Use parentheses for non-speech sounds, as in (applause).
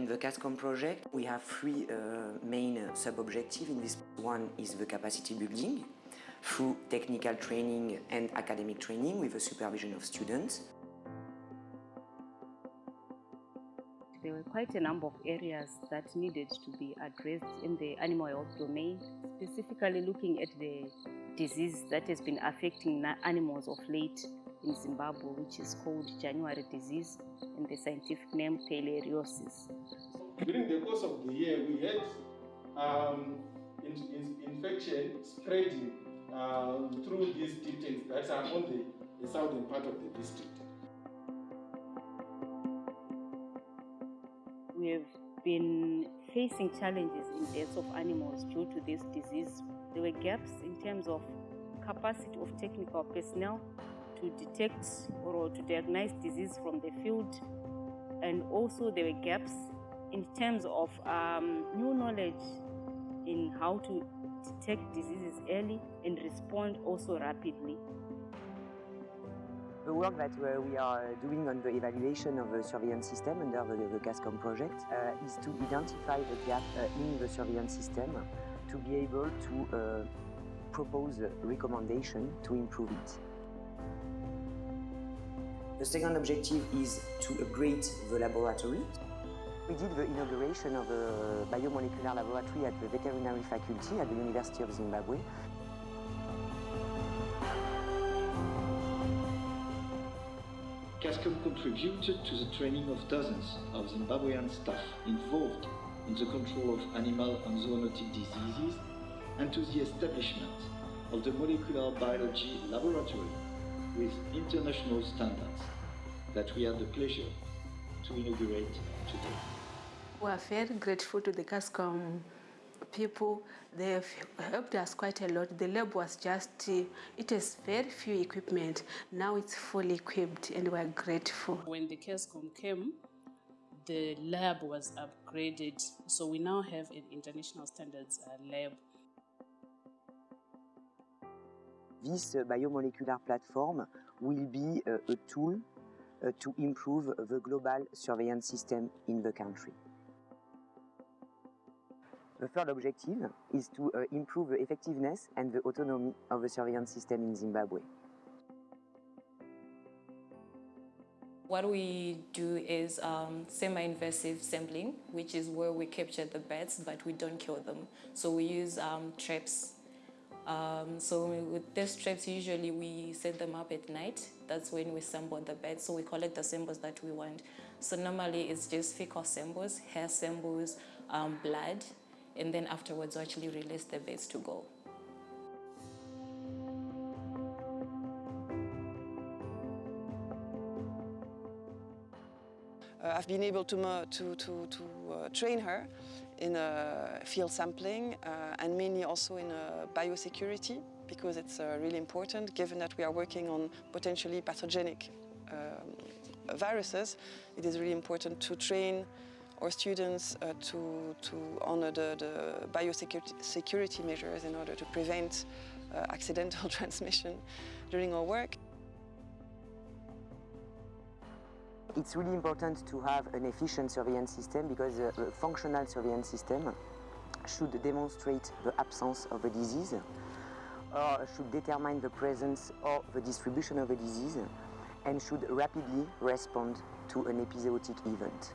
in the CASCOM project, we have three uh, main sub-objectives. In this one is the capacity building through technical training and academic training with the supervision of students. There were quite a number of areas that needed to be addressed in the animal health domain, specifically looking at the disease that has been affecting animals of late in Zimbabwe, which is called January disease, and the scientific name theileriosis. During the course of the year, we had um, in, in, infection spreading uh, through these details that are on the, the southern part of the district. We have been facing challenges in deaths of animals due to this disease. There were gaps in terms of capacity of technical personnel to detect or to diagnose disease from the field and also there were gaps in terms of um, new knowledge in how to detect diseases early and respond also rapidly. The work that we are doing on the evaluation of the surveillance system under the, the CASCOM project uh, is to identify the gap uh, in the surveillance system to be able to uh, propose a recommendation to improve it. The second objective is to upgrade the laboratory. We did the inauguration of a biomolecular laboratory at the veterinary faculty at the University of Zimbabwe CASCOM contributed to the training of dozens of Zimbabwean staff involved in the control of animal and zoonotic diseases and to the establishment of the molecular biology laboratory with international standards that we had the pleasure to inaugurate today. We are very grateful to the CASCOM people. They have helped us quite a lot. The lab was just, uh, it has very few equipment. Now it's fully equipped and we're grateful. When the CASCOM came, the lab was upgraded. So we now have an international standards uh, lab. This uh, biomolecular platform will be uh, a tool uh, to improve the global surveillance system in the country. The third objective is to improve the effectiveness and the autonomy of the surveillance system in Zimbabwe. What we do is um, semi-invasive sampling, which is where we capture the bats, but we don't kill them. So we use um, traps. Um, so with these traps, usually we set them up at night. That's when we sample the bats. So we collect the samples that we want. So normally it's just fecal samples, hair samples, um, blood, and then afterwards we actually release the base to go. Uh, I've been able to, to, to, to uh, train her in field sampling uh, and mainly also in biosecurity because it's uh, really important given that we are working on potentially pathogenic um, viruses. It is really important to train our students uh, to, to honor the, the biosecurity security measures in order to prevent uh, accidental (laughs) transmission during our work. It's really important to have an efficient surveillance system because a functional surveillance system should demonstrate the absence of a disease or should determine the presence or the distribution of a disease and should rapidly respond to an epizootic event.